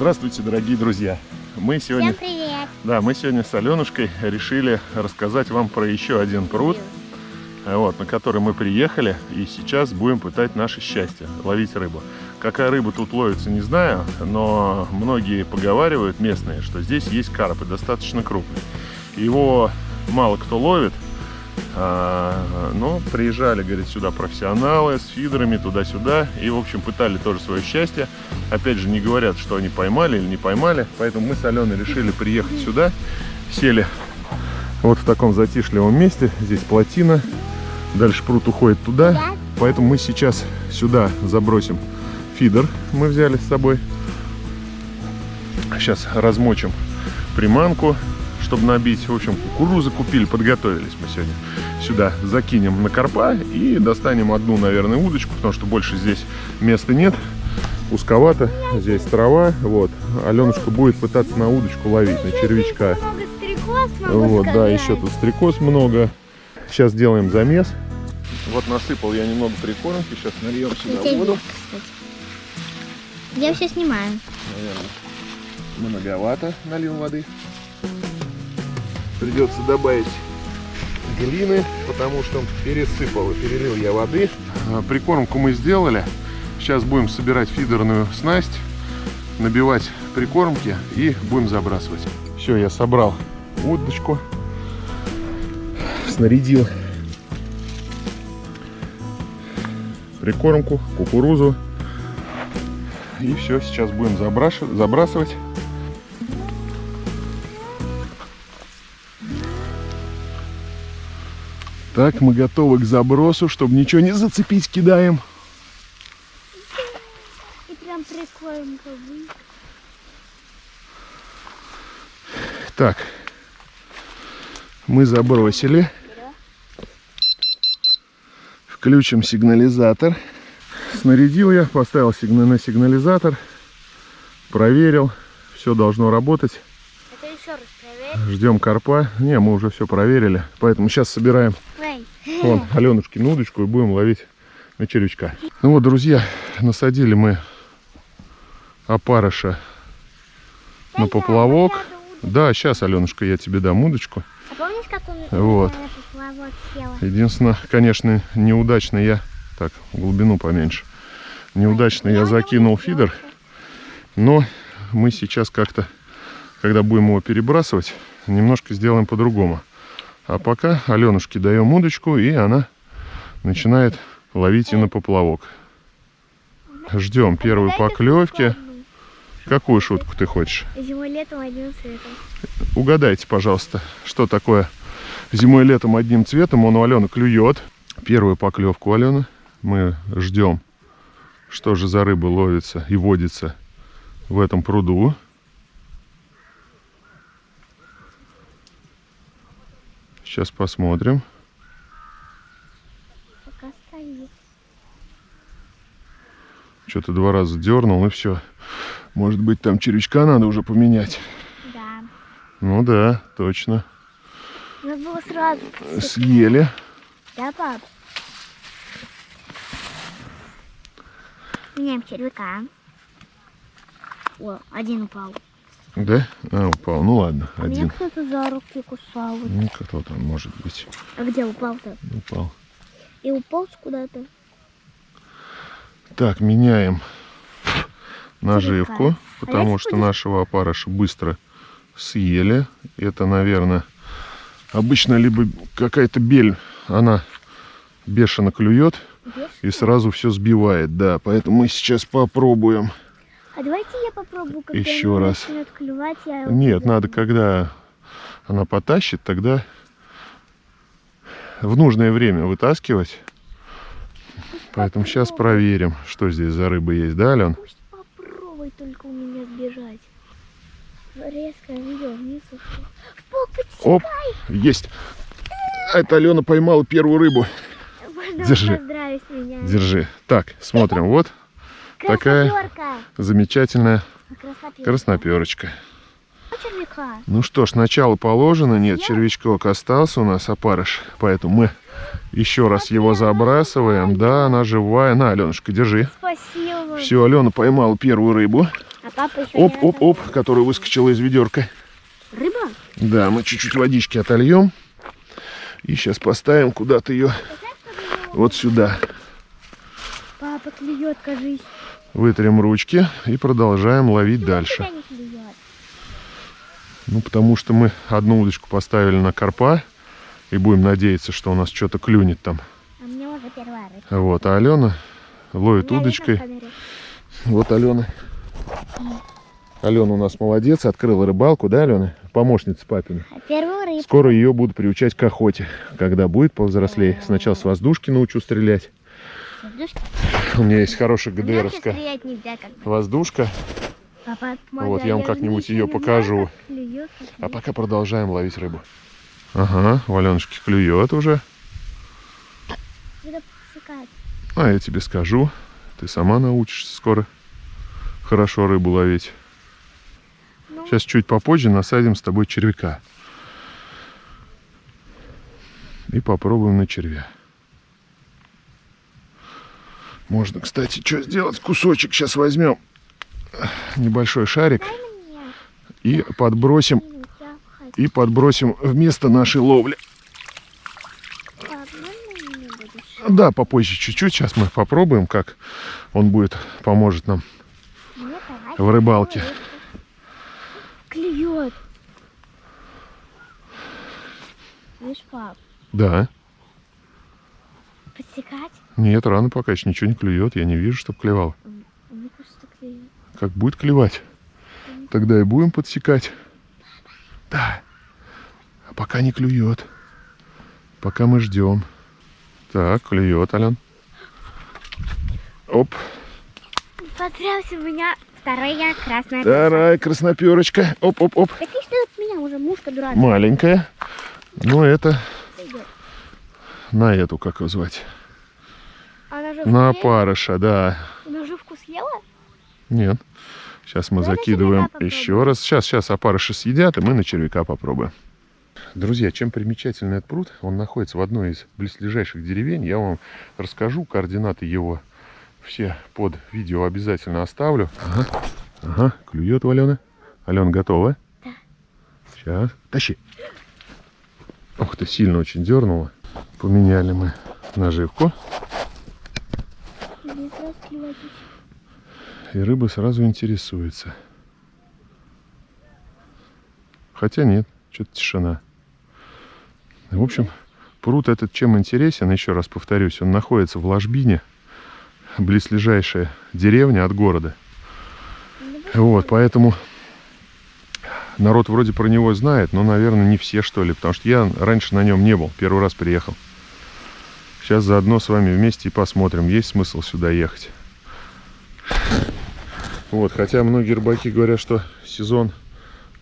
Здравствуйте, дорогие друзья! Мы сегодня, Всем привет! да, мы сегодня с Аленушкой решили рассказать вам про еще один пруд, вот, на который мы приехали, и сейчас будем пытать наше счастье, ловить рыбу. Какая рыба тут ловится, не знаю, но многие поговаривают, местные, что здесь есть карп, и достаточно крупный. Его мало кто ловит, но приезжали, говорит, сюда профессионалы с фидерами туда-сюда и, в общем, пытали тоже свое счастье. Опять же, не говорят, что они поймали или не поймали, поэтому мы с Аленой решили приехать сюда, сели вот в таком затишливом месте, здесь плотина, дальше пруд уходит туда, Да. поэтому мы сейчас сюда забросим фидер, мы взяли с собой. Сейчас размочим приманку, чтобы набить. В общем, кукурузы купили, подготовились мы сегодня. Сюда закинем на карпа и достанем одну, наверное, удочку, потому что больше здесь места нет. Узковато, здесь трава. Вот. Аленушка будет пытаться на удочку ловить, на червячка. Вот, да, еще тут стрекоз много. Сейчас делаем замес. Вот насыпал я немного прикормки. Сейчас нальем сюда Я воду. Я все снимаю. Наверное, многовато нальем воды. Придется добавить глины, потому что пересыпал и перелил я воды. А, Прикормку мы сделали. Сейчас будем собирать фидерную снасть, набивать прикормки и будем забрасывать. Все, я собрал удочку, снарядил прикормку, кукурузу. И все, сейчас будем забрасывать. Так, мы готовы к забросу, чтобы ничего не зацепить, кидаем. И прям прикольно. Так, мы забросили. Включим сигнализатор. Снарядил я, поставил сигна- на сигнализатор, проверил, все должно работать. Ждем карпа. Не, мы уже все проверили, поэтому сейчас собираем Вон, Аленушкину удочку и будем ловить на червячка. Ну вот, друзья, насадили мы опарыша на поплавок. Да, сейчас, Аленушка, я тебе дам удочку. А помнишь, как он Вот. Единственное, конечно, неудачно я... Так, глубину поменьше. Неудачно я закинул фидер. Но мы сейчас как-то, когда будем его перебрасывать, немножко сделаем по-другому. А пока Аленушке даем удочку, и она начинает ловить и на поплавок. Ждем первой Дайте поклевки. Какую шутку ты хочешь? Зимой летом одним цветом. Угадайте, пожалуйста, что такое зимой летом одним цветом. Он у Алены клюет. Первую поклевку Алены мы ждем, что же за рыба ловится и водится в этом пруду. Сейчас посмотрим. Пока стоит. Что-то два раза дернул и все. Может быть, там червячка надо уже поменять. Да. Ну да, точно. Надо было сразу. Съели. Да, пап? Меняем червяка. О, один упал. Да? А, упал. Ну ладно, А меня один. кто-то за руки кусал. Ну, кто там может быть. А где упал-то? Упал. И уполз куда-то. Так, меняем наживку, Червяка. потому А что если нашего опарыша быстро съели. Это, наверное, обычно либо какая-то бель, она бешено клюет и Видишь? сразу все сбивает, да. Поэтому мы сейчас попробуем. А давайте я попробую, когда Еще раз. клювать, я Нет, надо, когда она потащит, тогда в нужное время вытаскивать. Поэтому сейчас проверим, что здесь за рыба есть, да, Ален? Пусть попробуй только у меня сбежать. Резко видео вниз ушел. В пол Оп, есть. Это Алена поймала первую рыбу. Можно держи. Держи. Так, смотрим. Вот такая замечательная Красноперка. красноперочка. Червяка. Ну что ж, начало положено. Нет, червячок остался у нас опарыш. Поэтому мы еще раз его забрасываем. Да, она живая. На, Аленушка, держи. Спасибо. Все, Алена поймала первую рыбу. А А Оп-оп-оп, которая выскочила из ведерка. Рыба? Да, мы чуть-чуть водички отольем. И сейчас поставим куда-то ее вот сюда. Папа клюет, кажись. Вытрем ручки и продолжаем ловить дальше. Ну, потому что мы одну удочку поставили на карпа. И будем надеяться, что у нас что-то клюнет там. А мне уже первая рыба. Вот, а Алена ловит удочкой. Вот Алена. Алена у нас молодец, открыла рыбалку, да, Алена? Помощница папина. Первую. Скоро ее буду приучать к охоте, когда будет повзрослее. Сначала с воздушки научу стрелять. У меня есть хорошая ГДРовская нельзя воздушка. Папа, Вот, я вам как-нибудь ее покажу. А пока продолжаем ловить рыбу. Ага, у Аленушки клюет уже. А я тебе скажу, ты сама научишься скоро хорошо рыбу ловить. Ну. Сейчас чуть попозже насадим с тобой червяка. И попробуем на червя. Можно, кстати, что сделать? Кусочек сейчас возьмем. Небольшой шарик. И подбросим, и подбросим вместо нашей ловли. Да, попозже чуть-чуть. Сейчас мы попробуем, как он будет, поможет нам. В рыбалке. Клюет. Видишь, пап, Да. Подсекать? Нет, рано пока еще ничего не клюет. Я не вижу, чтобы клевал. Мне кажется, клюет. Как будет клевать, тогда и будем подсекать. Да. А пока не клюет. Пока мы ждем. Так, клюет, Ален. Оп. Поздравься, у меня вторая красная Вторая красноперочка. Оп, оп, оп. Так и что от меня уже мушка дурак Маленькая. Ну, это. На эту, как его звать? Она же На опарыша, да. Она живку съела? Нет. Сейчас мы Давай закидываем еще раз. Сейчас, сейчас опарыши съедят, и мы на червяка попробуем. Друзья, чем примечательный этот пруд? Он находится в одной из близлежащих деревень. Я вам расскажу координаты его. Все под видео обязательно оставлю. Ага, ага клюет у Алены. Алена готова? Да. Сейчас. Тащи. Ух ты, сильно очень дернула. Поменяли мы наживку. И рыба сразу интересуется. Хотя нет, что-то тишина. В общем, пруд этот чем интересен, еще раз повторюсь, он находится в ложбине, близлежащая деревня от города. Вот, поэтому народ вроде про него знает, но, наверное, не все, что ли, потому что я раньше на нем не был, первый раз приехал. Сейчас заодно с вами вместе и посмотрим, есть смысл сюда ехать. Вот, хотя многие рыбаки говорят, что сезон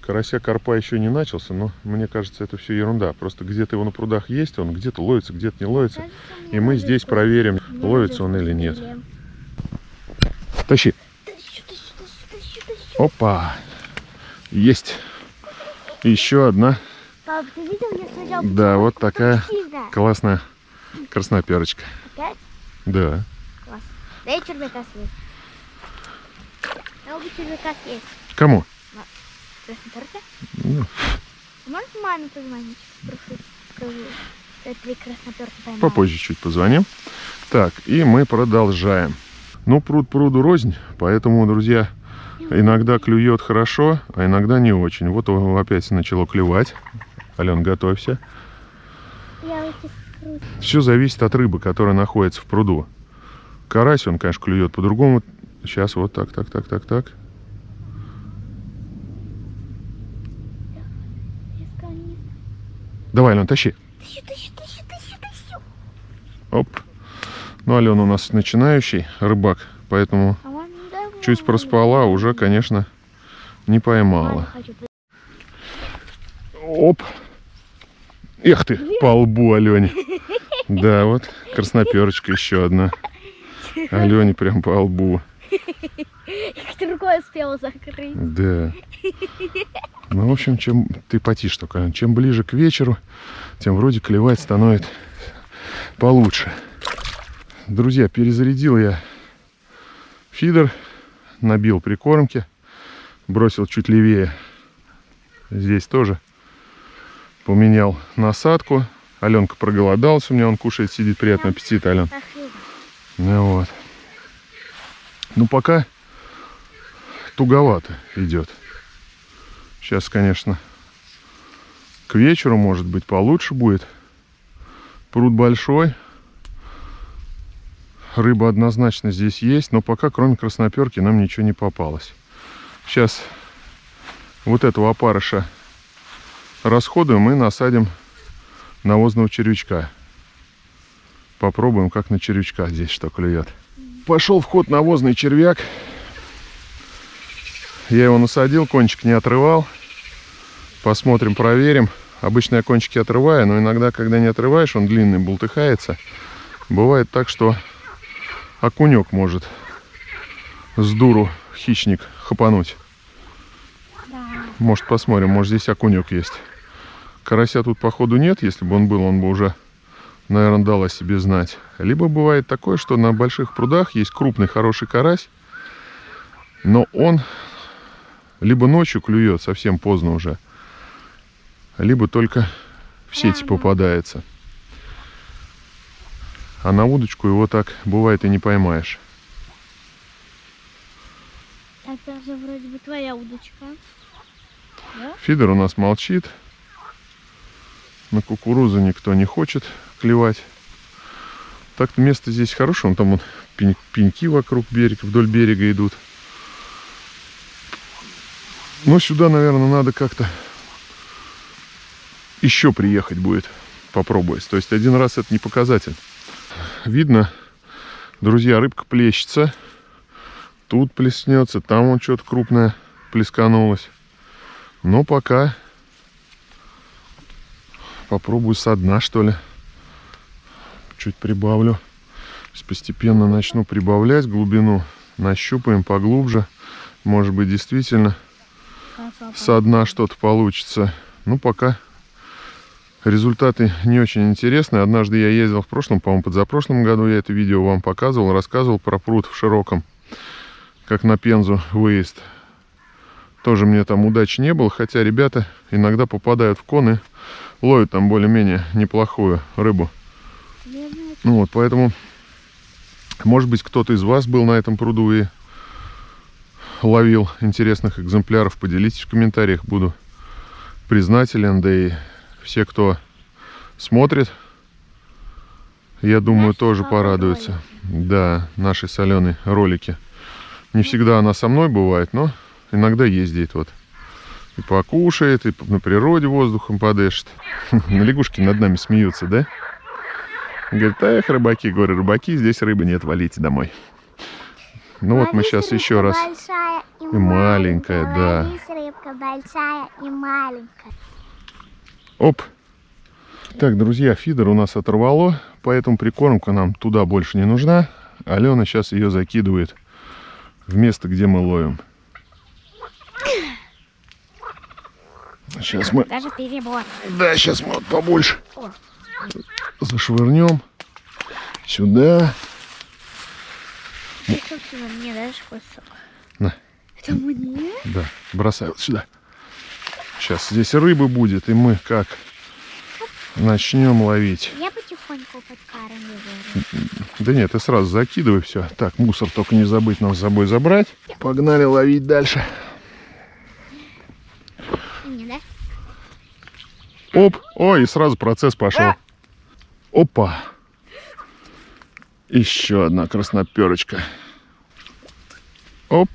карася карпа еще не начался, но мне кажется, это все ерунда. Просто где-то его на прудах есть, он где-то ловится, где-то не ловится. И мы здесь проверим, ловится он или нет. Тащи. Опа. Есть. Еще одна. Пап, ты видел, я сначала... Да, вот такая Сильно. классная красноперочка. Опять? Да. Дай червяка съесть. Червяка съесть. Кому? Красноперка? Ну, Можешь маме позвонить? Скажу, поймала. Попозже чуть позвоним. Так, и мы продолжаем. Ну, пруд пруду рознь, поэтому, друзья, иногда клюет хорошо, а иногда не очень. Вот его опять начало клевать. Ален, готовься. Все зависит от рыбы, которая находится в пруду. Карась, он, конечно, клюет по-другому. Сейчас вот так, так, так, так, так. Давай, Ален, тащи. Оп. Ну, Алена у нас начинающий рыбак, поэтому он чуть проспала, уже, конечно, не поймала. Оп. Эх ты, по лбу Алене. Да, вот красноперочка еще одна. Алене прям по лбу. Рукой успела закрыть. Да. Ну, в общем, чем ты потишь только, Ален, чем ближе к вечеру, тем вроде клевать становится получше. Друзья, перезарядил я фидер, набил прикормки. бросил чуть левее. Здесь тоже поменял насадку. Аленка проголодался, у меня он кушает, сидит, приятного аппетита, Ален. Ну вот. Ну пока туговато идет. Сейчас, конечно, к вечеру, может быть, получше будет. Пруд большой. Рыба однозначно здесь есть, но пока, кроме красноперки, нам ничего не попалось. Сейчас вот этого опарыша расходуем и насадим навозного червячка. Попробуем, как на червячка здесь что клюет. Пошел в ход навозный червяк. Я его насадил, кончик не отрывал. Посмотрим, проверим. Обычно я кончики отрываю, но иногда, когда не отрываешь, он длинный, бултыхается. Бывает так, что окунек может с дуру хищник хапануть. Да. Может, посмотрим, может, здесь окунек есть. Карася тут, походу, нет. Если бы он был, он бы уже, наверное, дал о себе знать. Либо бывает такое, что на больших прудах есть крупный, хороший карась, но он либо ночью клюет, совсем поздно уже, либо только в сети Рано. попадается. А на удочку его так бывает и не поймаешь. Так даже вроде бы твоя удочка. Да? Фидер у нас молчит. На кукурузу никто не хочет клевать. Так-то место здесь хорошее. Вон там вот пень- пеньки вокруг берега, вдоль берега идут. Но сюда, наверное, надо как-то еще приехать будет. Попробовать. То есть один раз это не показатель. Видно, друзья, рыбка плещется. Тут плеснется, там вот что-то крупное плесканулось. Но пока попробую со дна, что ли. Чуть прибавлю. Постепенно начну прибавлять глубину. Нащупаем поглубже. Может быть, действительно со дна что-то получится. Ну, пока результаты не очень интересные. Однажды я ездил в прошлом, по-моему, позапрошлом году я это видео вам показывал, рассказывал про пруд в Широком, как на Пензу выезд. Тоже мне там удачи не было, хотя ребята иногда попадают в коны, ловят там более-менее неплохую рыбу. Ну вот, поэтому, может быть, кто-то из вас был на этом пруду и ловил интересных экземпляров, поделитесь в комментариях, буду признателен, да и все, кто смотрит, я думаю, Наши тоже порадуются. Да, наши соленые ролики. Не всегда она со мной бывает, но иногда ездит вот. И покушает, и на природе воздухом подышит. Лягушки над нами смеются, да? Говорит, эх, рыбаки, говорю, рыбаки, здесь рыбы нет, валите домой. Ну вот мы сейчас еще раз. Большая и, маленькая, да. Рыбка большая и маленькая. Оп. Так, друзья, фидер у нас оторвало, поэтому прикормка нам туда больше не нужна. Алена сейчас ее закидывает в место, где мы ловим. Сейчас мы, Даже перебор. да, сейчас мы вот побольше О. зашвырнем сюда. Мне дашь кусок. На. Это мне? Да, бросай вот сюда. Сейчас здесь рыбы будет, и мы как начнем ловить. Я потихоньку подкармливаю. Да нет, ты сразу закидывай все. Так, мусор только не забыть нам с собой забрать. Погнали ловить дальше. Не, да? Оп, ой, и сразу процесс пошел. Опа. Еще одна красноперочка. Оп.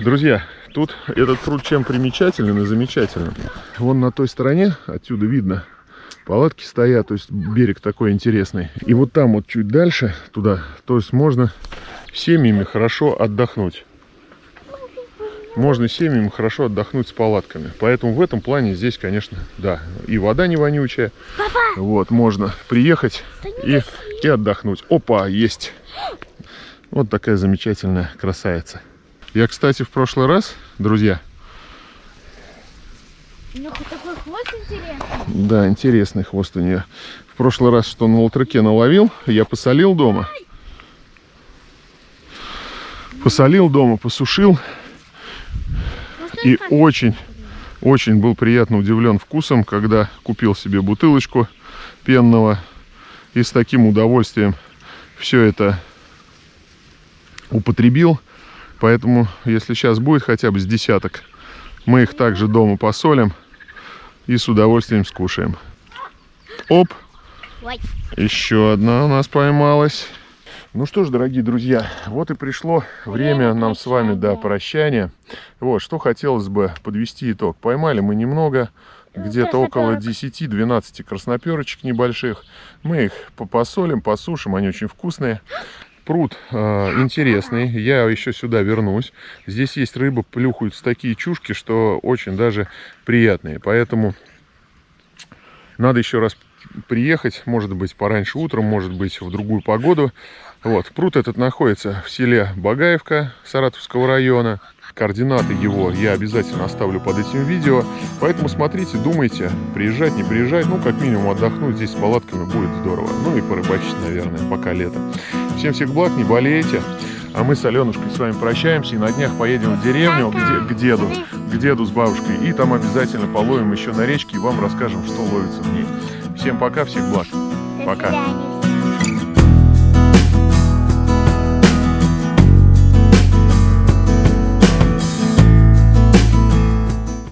Друзья, тут этот пруд чем примечателен и замечателен. Вон на той стороне, отсюда видно, палатки стоят, то есть берег такой интересный. И вот там вот чуть дальше, туда, то есть можно семьями хорошо отдохнуть. Можно семьями хорошо отдохнуть с палатками. Поэтому в этом плане здесь, конечно, да, и вода не вонючая. Вот, можно приехать и, и отдохнуть. Опа, есть. Вот такая замечательная красавица. Я, кстати, в прошлый раз, друзья, У него такой хвост интересный. да, интересный хвост у нее. В прошлый раз, что на латреке наловил, я посолил дома. Посолил дома, посушил. И очень, очень был приятно удивлен вкусом, когда купил себе бутылочку пенного и с таким удовольствием все это употребил. Поэтому, если сейчас будет хотя бы с десяток, мы их также дома посолим и с удовольствием скушаем. Оп! Еще одна у нас поймалась. Ну что ж, дорогие друзья, вот и пришло время нам с вами до прощания. Вот, что хотелось бы подвести итог. Поймали мы немного, где-то около красноперок. 10-12 красноперочек небольших. Мы их по- посолим, посушим, они очень вкусные. Пруд э, интересный, я еще сюда вернусь. Здесь есть рыба, плюхаются такие чушки, что очень даже приятные. Поэтому надо еще раз приехать, может быть, пораньше утром, может быть, в другую погоду. Вот, пруд этот находится в селе Багаевка Саратовского района. Координаты его я обязательно оставлю под этим видео. Поэтому смотрите, думайте, приезжать, не приезжать. Ну, как минимум отдохнуть здесь с палатками будет здорово. Ну и порыбачить, наверное, пока лето. Всем всех благ, не болейте. А мы с Аленушкой с вами прощаемся и на днях поедем в деревню к, де- к деду, к деду с бабушкой. И там обязательно половим еще на речке и вам расскажем, что ловится в ней. Всем пока, всех благ. Пока.